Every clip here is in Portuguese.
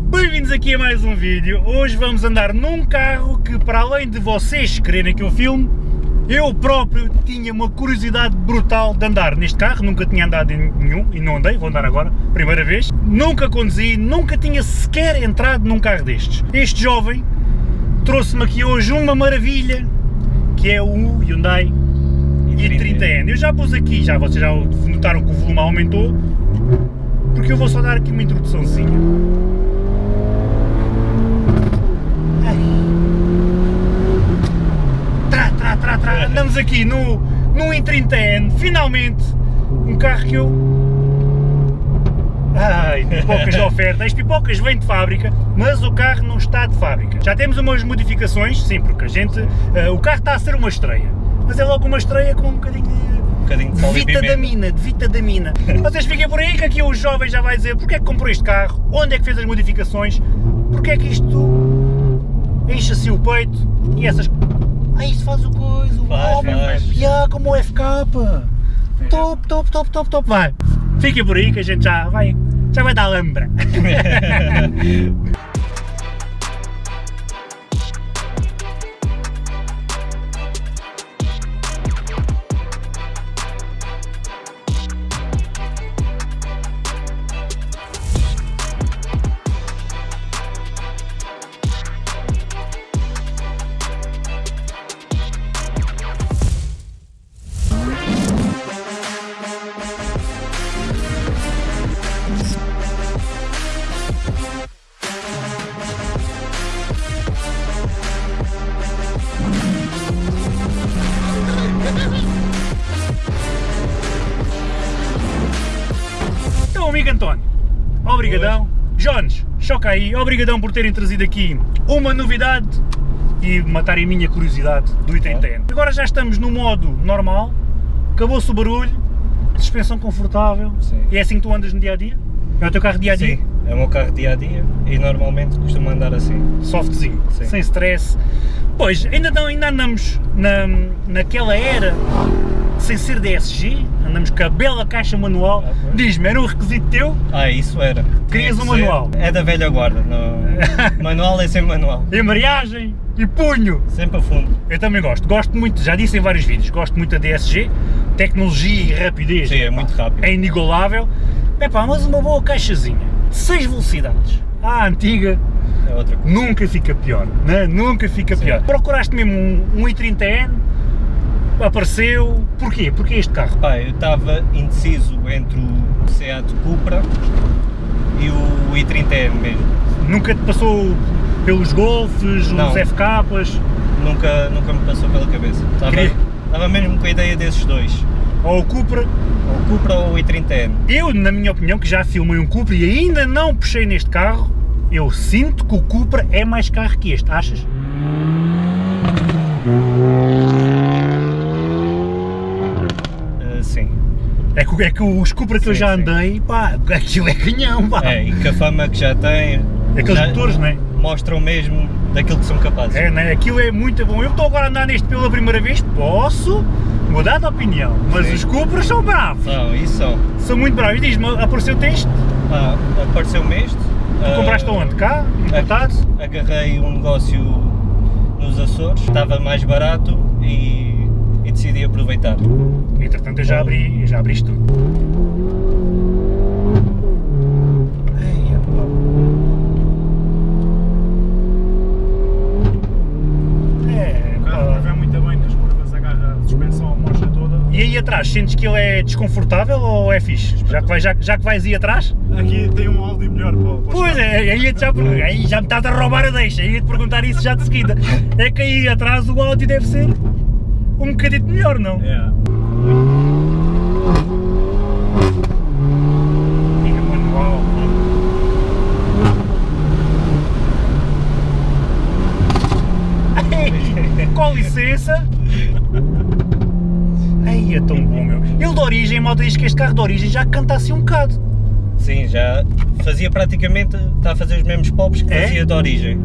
bem-vindos aqui a mais um vídeo. Hoje vamos andar num carro que, para além de vocês quererem que eu filme, eu próprio tinha uma curiosidade brutal de andar neste carro, nunca tinha andado em nenhum e não andei, vou andar agora, primeira vez. Nunca conduzi, nunca tinha sequer entrado num carro destes. Este jovem trouxe-me aqui hoje uma maravilha, que é o Hyundai i30N. Eu já pus aqui, já vocês já notaram que o volume aumentou, porque eu vou só dar aqui uma introduçãozinha. Tra, tra, tra, tra. Andamos aqui no, no i30N, finalmente, um carro que eu... Ai, pipocas de oferta, as pipocas vêm de fábrica, mas o carro não está de fábrica. Já temos umas modificações, sim, porque a gente, uh, o carro está a ser uma estreia, mas é logo uma estreia com um bocadinho de um bocadinho de vitadamina, de vitadamina. Vocês fiquem por aí que aqui o jovem já vai dizer porque é que comprou este carro, onde é que fez as modificações, porque é que isto enche assim o peito e essas... Ah, isto faz o coisa, o faz, homem, faz. Yeah, como o FK, top, top, top, top, top, vai. Fiquem por aí que a gente já vai, já vai dar lambra. Aí, obrigadão por terem trazido aqui uma novidade e matarem a minha curiosidade do i30N. Agora já estamos no modo normal, acabou-se o barulho, suspensão confortável, Sim. e é assim que tu andas no dia-a-dia? É o teu carro dia-a-dia? Sim, é o meu carro dia a dia e normalmente costumo andar assim. Softzinho, Sim. sem stress. Pois, ainda, não, ainda andamos na, naquela era sem ser DSG, andamos com a bela caixa manual. Ah. Diz-me, era um requisito teu? Ah, isso era. Querias um manual? É da velha guarda. No... manual é sem manual. Embreagem e punho! Sempre a fundo. Eu também gosto, gosto muito, já disse em vários vídeos, gosto muito da DSG, tecnologia e rapidez Sim, é muito rápido. é inigualável. Epá, mas uma boa caixazinha, 6 velocidades, a antiga, É outra coisa. nunca fica pior, né? nunca fica Sim. pior. Procuraste mesmo um, um i30N, apareceu, porquê? Porquê este carro? Pá, eu estava indeciso entre o Seat Cupra e o i30N mesmo. Nunca te passou pelos Golfes, Não. os FKs, Nunca, nunca me passou pela cabeça. Estava, Queria- estava mesmo com a ideia desses dois. ou o Cupra? Ou o Cupra ou o i30N. Eu, na minha opinião, que já filmei um Cupra e ainda não puxei neste carro, eu sinto que o Cupra é mais carro que este, achas? Ah, sim. É que, é que os Cupra que eu Sim, já sim. andei, pá, aquilo é canhão, pá. É, e com a fama que já tem, Aqueles já motores, não é? mostram mesmo daquilo que são capazes. É, né? Aquilo é muito bom. Eu estou agora a andar neste pela primeira vez, posso mudar de opinião, mas Sim. os Cupras são bravos, Não, isso são. são muito bravos. E diz-me, apareceu-te este? Ah, apareceu-me este. Tu compraste aonde? Cá? É. Importado? Agarrei um negócio nos Açores, estava mais barato e decidi aproveitar. Entretanto eu já abri, eu já abri isto tudo. É, O carro pá. prevê muito bem nas curvas, agarra a suspensão, a marcha toda. E aí atrás, sentes que ele é desconfortável ou é fixe? Já que, vais, já, já que vais ir atrás? Aqui tem um áudio melhor para, para Pois é, aí, ia-te já, aí já me estás a roubar a deixa, aí ia-te perguntar isso já de seguida. É que aí atrás o áudio deve ser um bocadinho melhor, não? É. Manual. Ei, Com licença. Ai, é tão bom, meu. Ele de origem, a malta diz que este carro de origem já canta assim um bocado. Sim, já fazia praticamente, está a fazer os mesmos pops que É? fazia de origem.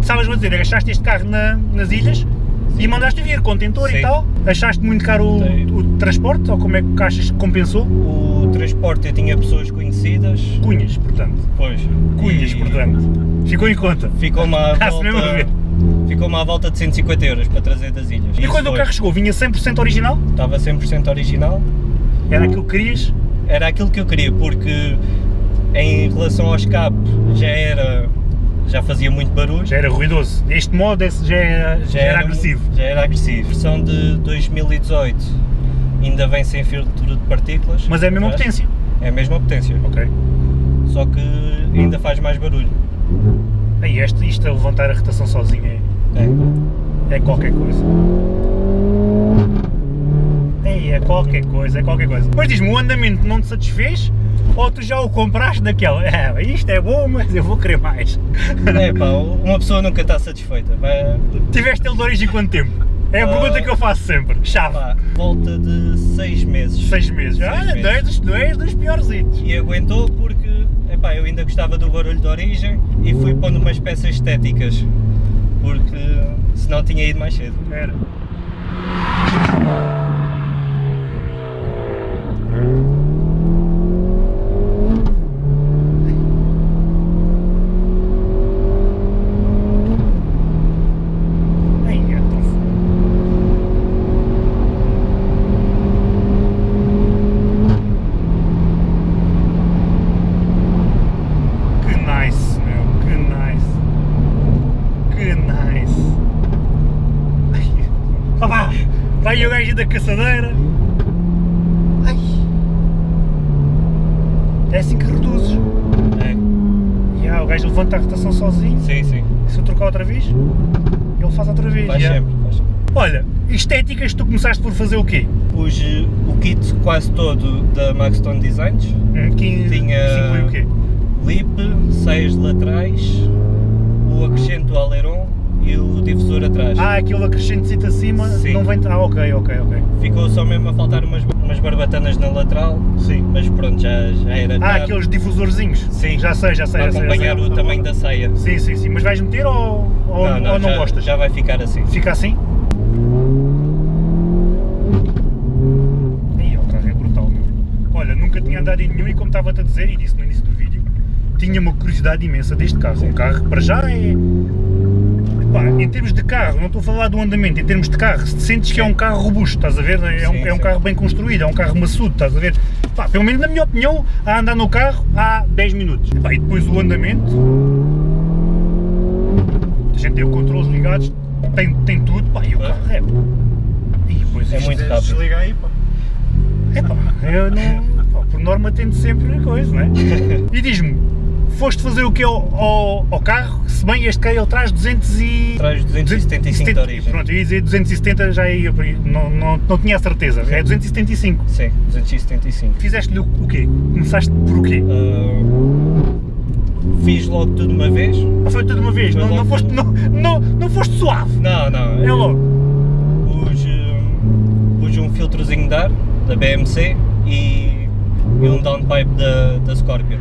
Top. Diz-me, estavas a dizer, agachaste este carro na- nas ilhas e mandaste vir, contentor e Sim. tal. Achaste muito caro o, o transporte ou como é que achas que compensou? O transporte eu tinha pessoas conhecidas, Cunhas, portanto. pois. Cunhas, e portanto. Ficou em conta. Ficou-me à Está-se mesmo a ver. volta. Ficou-me à volta de 150 euros para trazer das ilhas. E Isso quando o foi. carro chegou, vinha 100% original? Estava 100% original. Era aquilo que querias? Era aquilo que eu queria, porque em relação ao escape já era. Já fazia muito barulho. Já era ruidoso. Este modo esse já era, já era agressivo. Já era agressivo. Versão de 2018 ainda vem sem filtro de partículas. Mas é a mesma atrás. potência. É a mesma potência, Ok. só que ainda faz mais barulho. Aí este, isto a levantar a rotação sozinho é, É. é qualquer coisa. Ei, é qualquer coisa, é qualquer coisa. Mas diz-me, o andamento não te satisfez? Ou tu já o compraste daquela? É, isto é bom, mas eu vou querer mais. É pá, uma pessoa nunca está satisfeita. Vai, Tiveste ele de origem quanto tempo? É a Ah. pergunta que eu faço sempre. Chave. pá, volta de 6 meses. Seis meses. Seis ah, meses. dois, dos- dois dos piorzitos. E aguentou porque epá, eu ainda gostava do barulho de origem e fui pondo umas peças estéticas. Porque senão tinha ido mais cedo. Era. Ai, é tão fo- Que nice, meu, que nice. Que nice. Ai, Opá, vai o gajo da caçadeira. Ai. É assim que reduzes. É, E ah, o gajo levanta a rotação sozinho. sim, sim. Se eu trocar outra vez, ele faz outra vez. Faz sempre. Faz sempre. Olha, estéticas, tu começaste por fazer o quê? Pus o kit quase todo da Maxstone Designs. Hum, Que Tinha- o quê? Lip, seios laterais, o acrescento aileron e o difusor atrás. Ah, aquele acrescente acima Sim. não vem. Ah, ok, ok, ok. Ficou só mesmo a faltar umas, umas barbatanas na lateral, Sim. mas pronto, já, já era Ah, aqueles difusorzinhos? Sim. Já sei, já sei, para já sei. já sei. acompanhar o tamanho da saia. Sim, sim, sim. Mas vais meter ou, ou ou não, já, gostas? Já vai ficar assim. Fica assim? Ih, o carro é brutal, meu. Olha, nunca tinha andado em nenhum e como estava-te a dizer, e disse no início do vídeo, tinha uma curiosidade imensa deste carro. Um carro para já é... Pá, em termos de carro, não estou a falar do andamento, em termos de carro, se sentes que é um carro robusto, estás a ver? É, um, Sim, é um carro bem construído, é um carro maçudo, estás a ver? Pá, pelo menos na minha opinião, a andar no carro há 10 minutos. Pá, e depois o andamento, a gente tem os controles ligados, tem, tem tudo, pá, e o É. carro é... E depois É muito Se rápido. Desliga aí, pá. é pá, eu não. pá, por norma tento sempre a coisa, não é? E diz-me, foste fazer o que ao, ao, ao carro? Se bem este carro ele traz 200 e. Traz 275 de origem. Pronto, eu ia dizer 270, já ia, por aí, não, não, não tinha a certeza, é 275. Sim, 275. Fizeste-lhe o, o quê? Começaste por o quê? Ah, fiz logo tudo de uma vez. Ah, foi tudo de uma vez, não, não, foste, não, não, não foste suave, Não, não. é logo. Pus, hum, pus um filtrozinho de ar da BMC e, e um downpipe da, da Scorpio.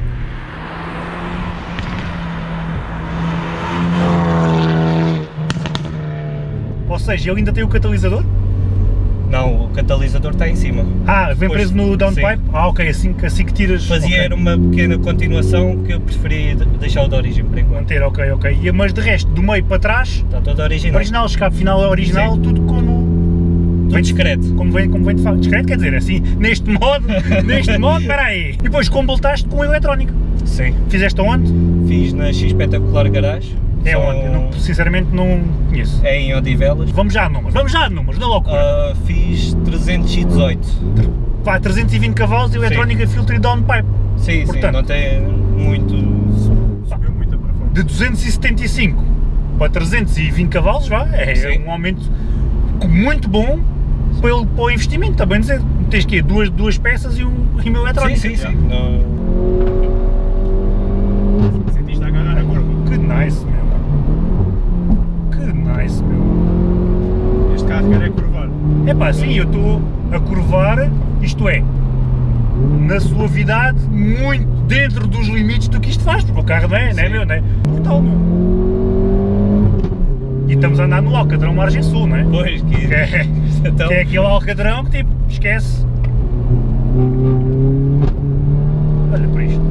Ou seja, ele ainda tem o catalisador? Não, o catalisador está em cima. Ah, vem Pois, preso no downpipe? sim. Ah, ok, assim, que- assim que tiras. Fazia ok. era uma pequena continuação que eu preferi de- deixar o de origem por enquanto. Manter, ok, ok. E, mas de resto, do meio para trás, Está todo original. original, escape final é original, Sim. tudo como. Tudo discreto. Como vem, como vem de facto. Discreto quer dizer, assim, neste modo, neste modo, espera aí. E depois completaste com eletrónica. Sim. Fizeste aonde? Fiz na X Espetacular Garage. É São- onde? Não- sinceramente não conheço. É em Odivelas. Vamos já a números, vamos já a números, da loucura. Ah, fiz 318. Pá, 320 cavalos, eletrónica, filtro e downpipe. Sim, Portanto. sim, não tem muito. Subiu muito para fora. De 275 para 320 cavalos, vá, é Sim. um aumento muito bom para, o- para o investimento, está bem dizer. Tens que duas, duas peças e um e uma Sim, sim, sim. Não- Sentiste a agarrar a curva. Que nice, meu. Que nice, meu. Este carro quer é curvar. Pá, sim, eu estou a curvar, isto é, na suavidade, muito dentro dos limites do que isto faz, porque o carro não é, não é meu, não é? Brutal, meu. E estamos a andar no Alcatrão Margem Sul, não é? Pois, que, Que é, então, que é aquele Alcatrão que tipo, esquece. Olha para isto.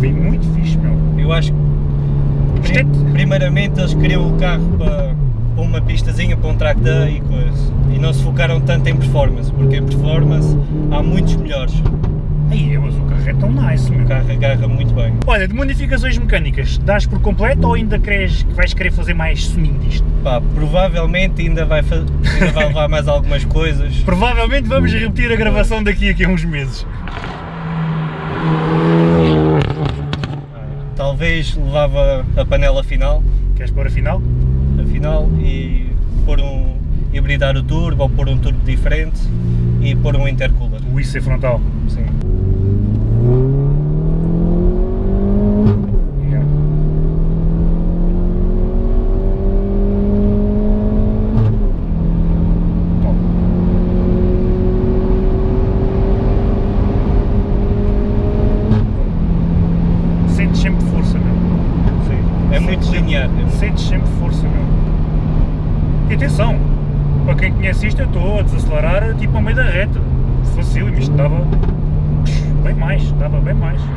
Muito, muito fixe, meu. eu acho que primeiramente eles criam o carro para uma pistazinha, para um track day e coisa. E não se focaram tanto em performance, porque em performance há muitos melhores. Aí, mas o carro é tão nice, meu. O carro agarra muito bem. Olha, de modificações mecânicas, dás por completo ou ainda queres, vais querer fazer mais suminho disto? Pá, provavelmente ainda vai, ainda vai levar mais algumas coisas. Provavelmente vamos repetir a gravação daqui a, aqui a uns meses. Talvez levava a panela final, Queres pôr a final? Final e pôr um hibridar o turbo ou pôr um turbo diferente e pôr um intercooler. O IC frontal. Sim. Yeah. Sentes sempre força, meu. Sim. É muito linear. É muito- Sentes sempre força, meu. E atenção, para quem conhece isto, eu estou a desacelerar tipo ao meio da reta. Fácil, isto dava bem mais, dava bem mais.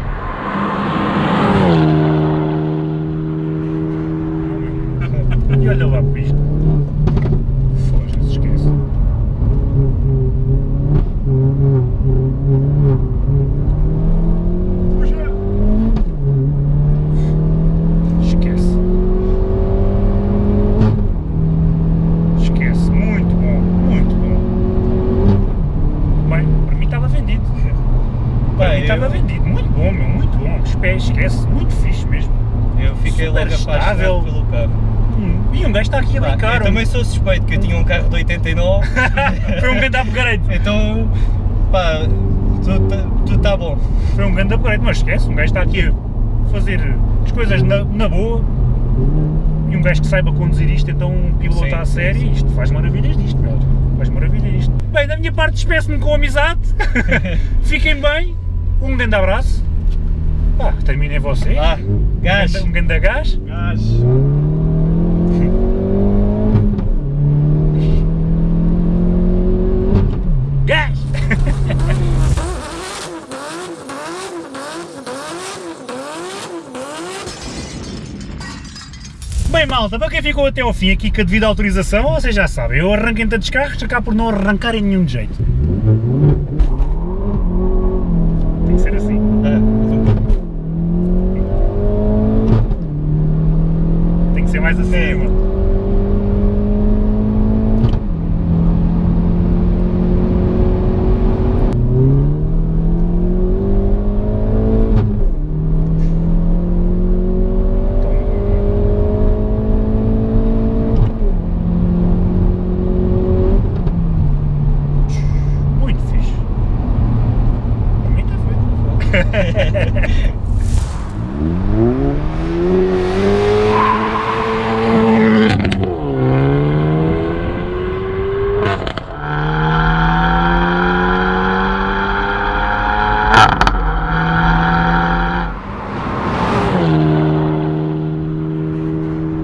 E olha lá para isto. Foda-se, esquece. Puxa! Esquece. Esquece. Muito bom. Muito bom. Bem, para mim estava vendido. Para Pá, mim estava eu- vendido. Muito bom, meu. Muito bom. Os pés, esquece. Muito fixe mesmo. Eu fiquei Super logo estável. pelo carro. Hum, E um gajo está aqui a brincar. eu também sou suspeito que eu tinha um carro de 89, Foi um grande upgrade. então pá, tudo tá, tudo tá bom. Foi um grande upgrade. Mas esquece. Um gajo está aqui a fazer as coisas na, na boa. E um gajo que saiba conduzir isto, então um piloto Sim, sim, série, sim. isto faz maravilhas disto, meu. Faz maravilhas disto. Bem, da minha parte despeço-me com amizade. Fiquem bem. Um grande abraço. Pá, terminem vocês. Ah, gás. Um grande gás. Gás! Gás! Bem, malta, para quem ficou até ao fim aqui com a devida autorização, vocês já sabem, eu arranco em tantos carros, cá por não arrancar em nenhum jeito. ha